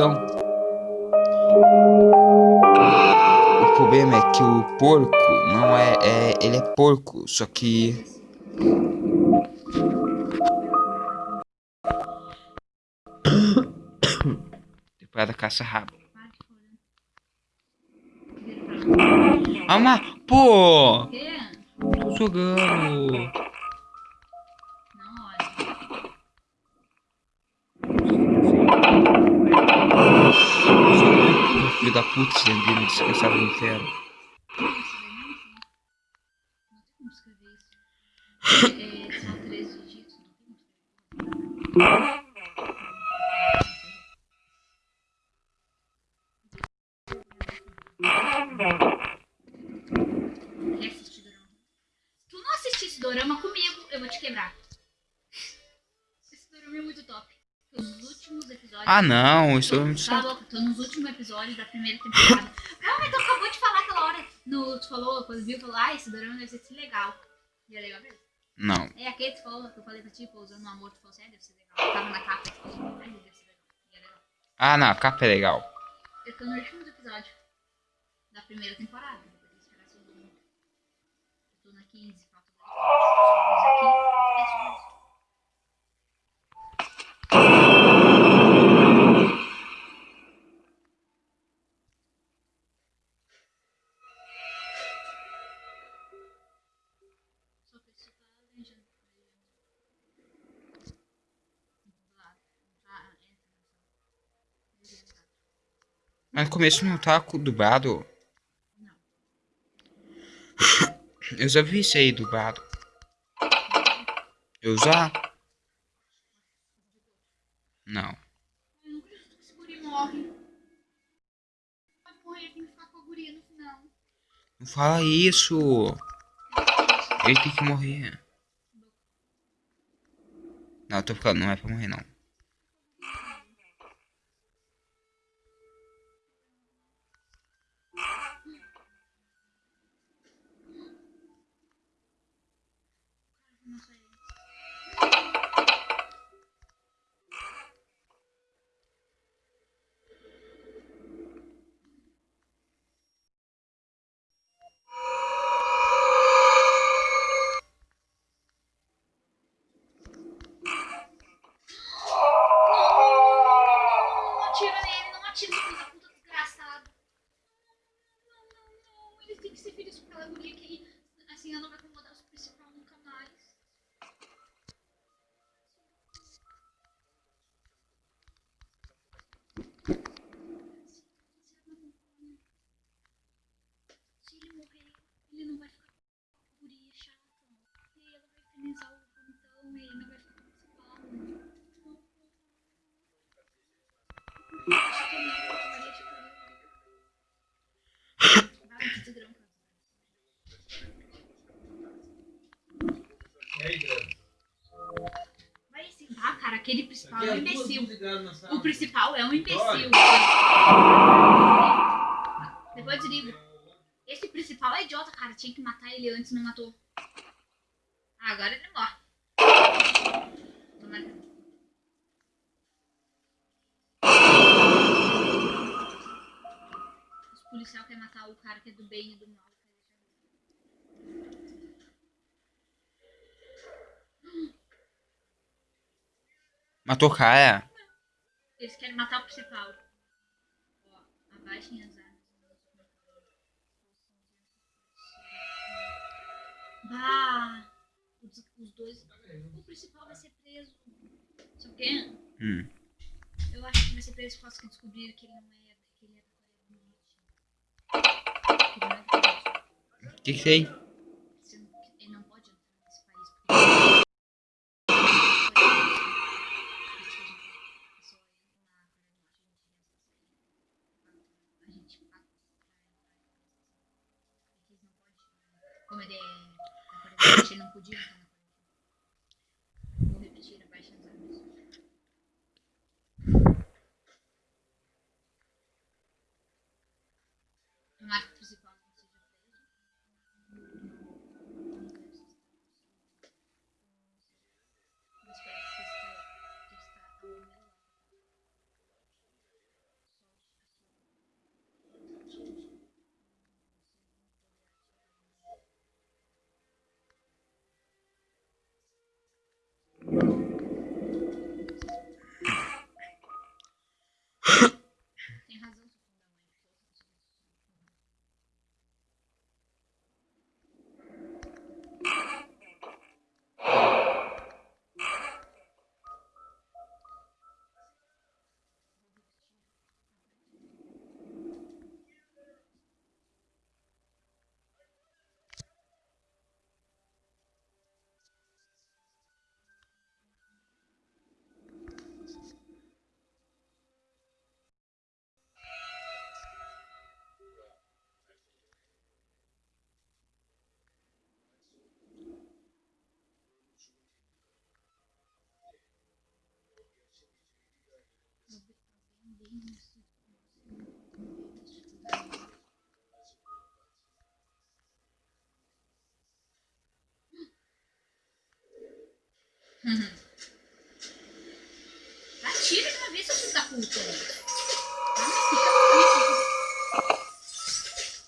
Então, o problema é que o porco não é, é ele é porco, só que temporada caça-rabo. Alma, pô! Tô jogando. Filho da puta, você me descansava no inferno. Não tem como escrever isso. É, são três dígitos, não tem como escrever. Quer assistir dorama? Se tu não assistisse dorama comigo, eu vou te quebrar. Esse dorama é muito top. Tô nos últimos episódios. Ah não, isso é muito chato. boca, tô nos últimos episódios da primeira temporada. Calma, tu acabou de falar aquela hora. No, tu falou, quando viu, falou, ah, esse dorama deve ser legal. E é legal mesmo. Não. É aquele que tu falou, que eu falei pra ti, pousando no amor, tu falou assim, ah, deve ser legal. Eu tava na capa, tu falou, ah, deve ser legal. E é legal. Ah não, a capa é legal. Eu tô no último episódio da primeira temporada. Depois esperar a segunda. Eu tô na 15, falta dois episódios aqui. É só isso. Mas no começo não tá dublado. Não. Eu já vi isso aí dublado. Eu já? Não. Não. Não fala isso. Ele tem que morrer. Não, eu tô ficando, não é pra morrer. Não aquele principal é um duas imbecil. O principal é um imbecil. Depois eu desligo. Esse principal é idiota, cara. Tinha que matar ele antes, não matou. Ah, agora ele morre. Tomara que- Os policiais querem matar o cara que é do bem e do mal. Matou o cara. Eles querem matar o principal. Ó, abaixem as armas. Bah! Os, os dois. O principal vai ser preso. Sabe o quê? Hum. Eu acho que vai ser preso por causa que descobriram que ele não é. que ele é. Que ele é da Coreia do Sul. O que que 不进城 Atira de uma vez, seu filho da puta.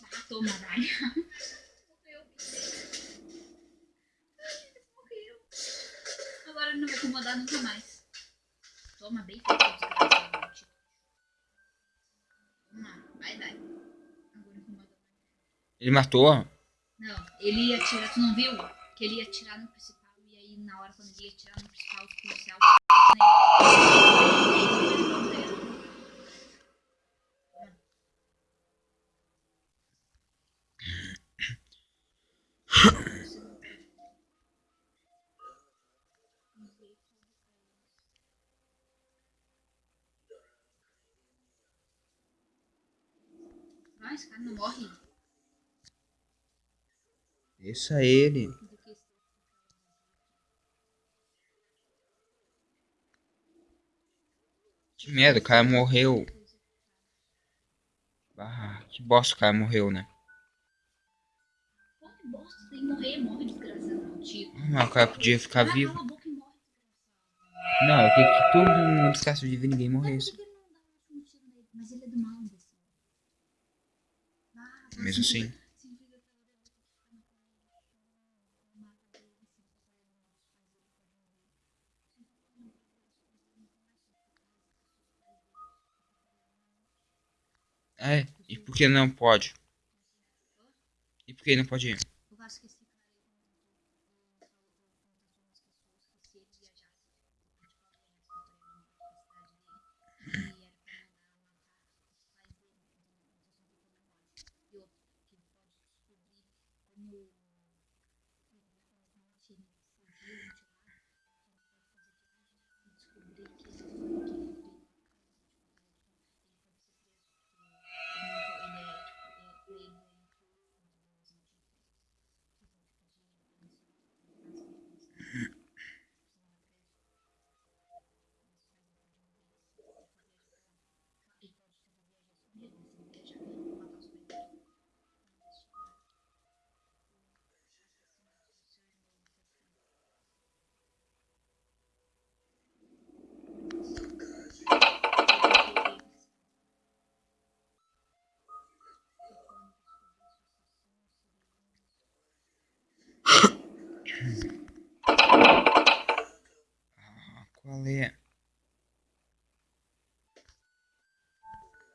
Ah, toma, vai. Morreu. Morreu. Agora ele não vai incomodar nunca mais. Toma bem desgraçado. Vai, vai. Agora incomoda mais. Ele matou? Não, ele ia atirar, tu não viu? Que ele ia atirar no principal e aí na hora quando ele ia atirar no principal, os policial Vai, esse cara não morre. Deixa ele. Que merda, o cara morreu. Ah, que bosta, o cara morreu, né? Que bosta, tem que morrer, morre desgraçado. Ah, Mas o cara podia ficar vivo. Não, eu queria que todo mundo ficasse vivo e ninguém morresse. por que ele não dá um tiro nele? Mas ele é do mal, imbecil. Ah, tá, Mesmo se assim. fica- se fica aquela dela que fica na cara, mata ele, se fica É, e por que não pode? E por que não pode ir? Eu acho que esse cara aí falou com as pessoas que se ele viajasse e era pra mandar matar os pais dele, e outro, que ele pode descobrir como como não tinha fugiu, descobrir que ele foi que ele veio ele pode ser preso porque ele é tipo é, ele é Ah, qual é?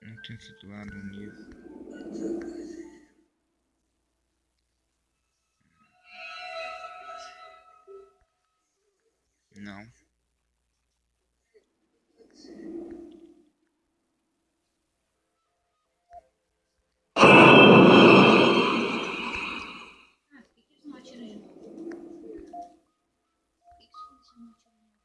Não tem situado o nível. Não. Ah, por que, que eles não atiram de novo? Por que, que eles não atiram de novo?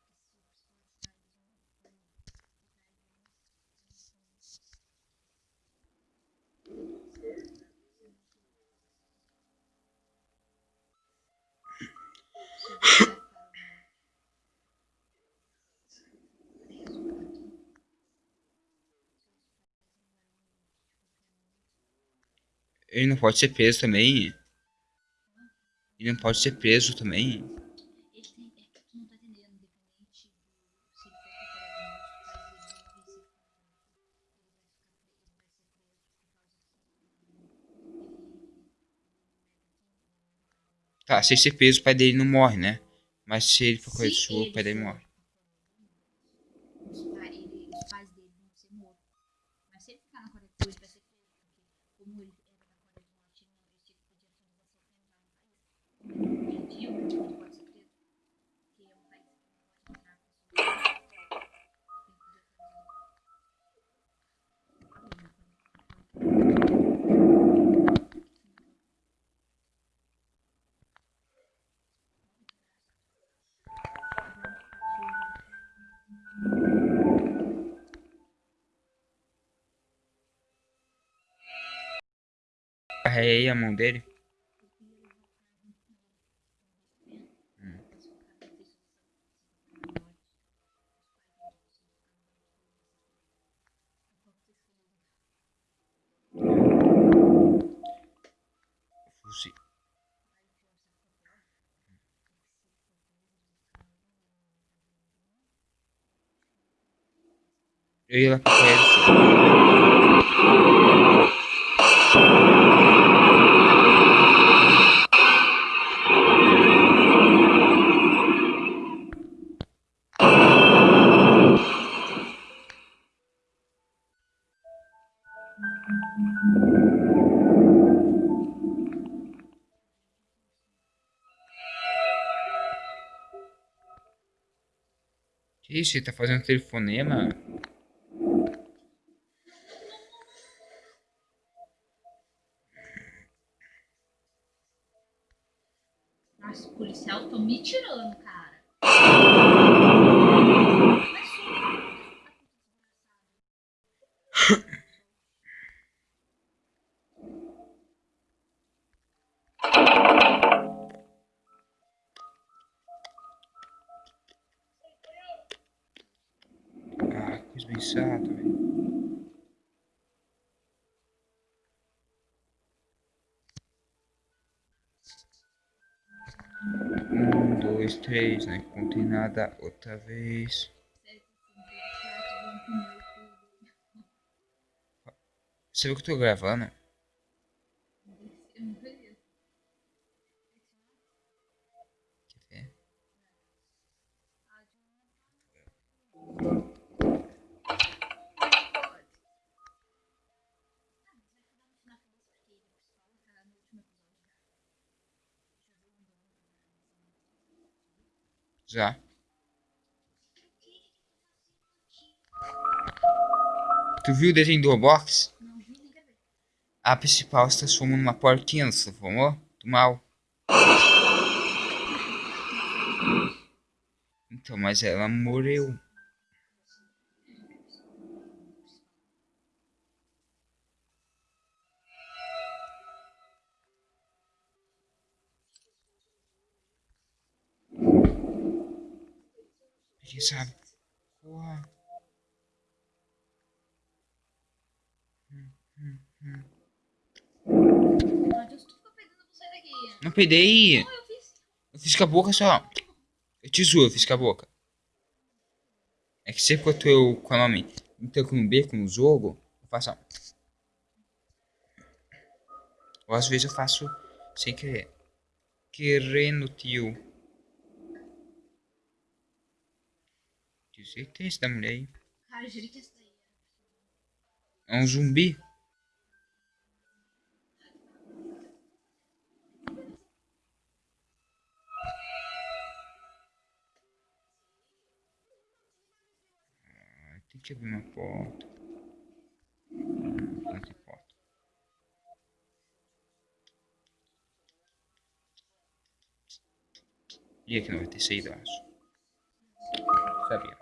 Ele não pode ser preso também. Ele não pode ser preso também. Tá se ele ser, preso o pai dele não morre, né? Mas se ele for Se Sul, o pai dele morre. agarrei a mão dele. Hum. Eu ia lá com ele. Ele tá fazendo telefonema? Nossa, os policial estão me tirando, cara. Um, dois, três, não encontrei nada outra vez. Você viu que eu tô gravando? Quer ver? Já. Tu viu o desenho do Roblox? Não vi. A principal se transformou numa porquinha, não se? Do mal. Então, mas ela morreu. Sabe? Porra. Pegando você daqui. Não peidei. Não, eu fiz. Eu fiz com a boca só. Eu te juro, eu fiz com a boca. É que sempre quando eu com a nome então com um beco no jogo, eu faço. Ou às vezes eu faço sem querer. Querendo, tio. Tenho certeza da mulher aí. Juro que essa daí. É um zumbi. Ah, Tem que abrir uma porta. Não tem porta. E aqui não vai ter saída, eu acho. Sabia.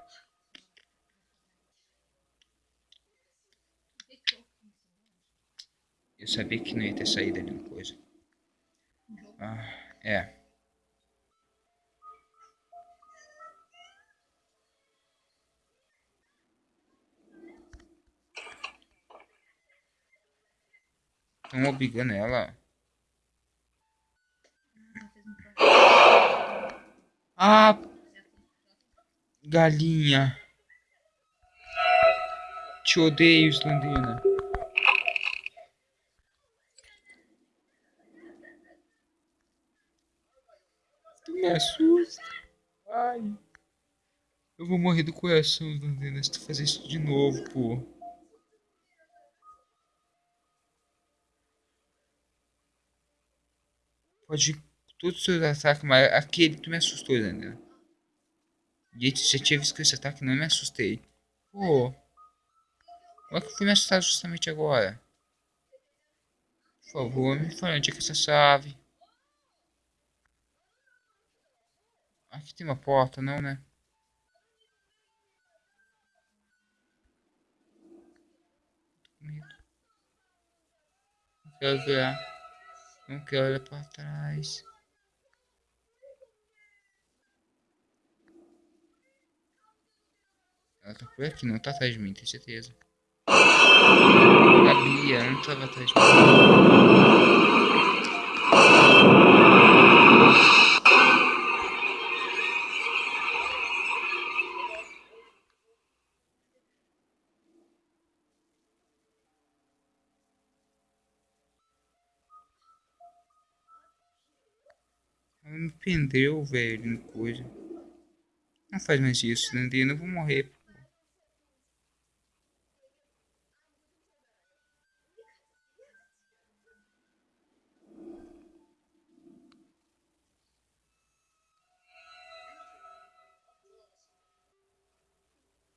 Sabia que não ia ter saída de uma coisa. Ah, é. Estão obrigando ela. Ah, galinha. Te odeio, Islandina. Assusta. Ai. Eu vou morrer do coração, Islandina, se tu fazer isso de novo, pô. Pode todos os seus ataques, mas aquele tu me assustou, Islandina. E aí, já tinha visto que esse ataque não me assustei. Pô. Como é que eu fui me assustar justamente agora? Por favor, me fala onde é que essa chave. Aqui tem uma porta, não, né? Não quero ver. Não quero olhar pra trás. Ela tá por aqui, não tá atrás de mim, tenho certeza. A Bia não tava atrás de mim. Me prendeu, velho, coisa. Não faz mais isso, Landina. Eu vou morrer. pô.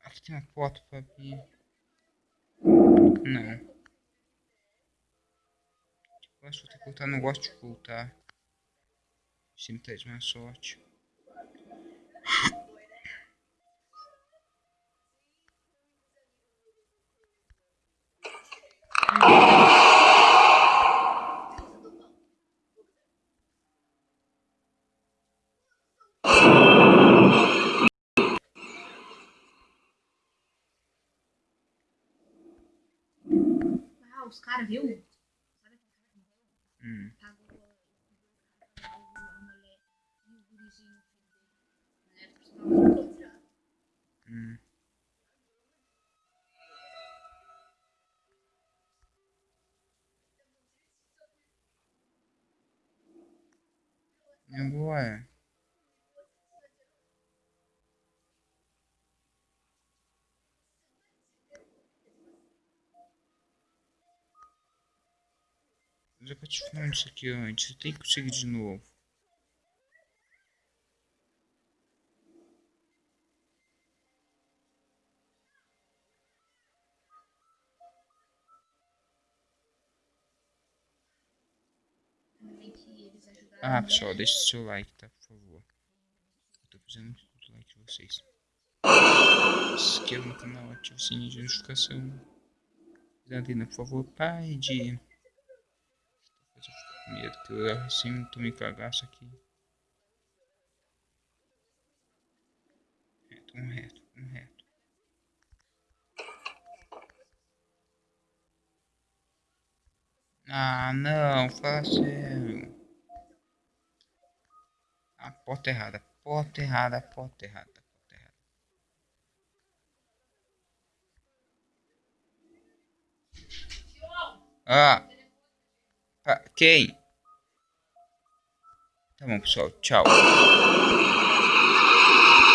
Aqui tem uma porta pra abrir. Não. Eu acho que que voltar. Não gosto de voltar. Sempre traz mais sorte. Os caras, viu? Eu já bati falando isso aqui antes. Eu tenho que conseguir de novo. Ah, pessoal, deixa seu like, tá? Por favor. Eu tô muito do like de vocês. Se inscreva no canal, ative o sininho de notificação. Zandina, por favor, pare de. Eu com medo que eu assim tomei cagaço aqui. Reto, um reto, um reto. Ah, não, fala sério. Porta errada, porta errada, porta errada, porta errada. Ah! Ah, quem? Tá bom, pessoal. Tchau.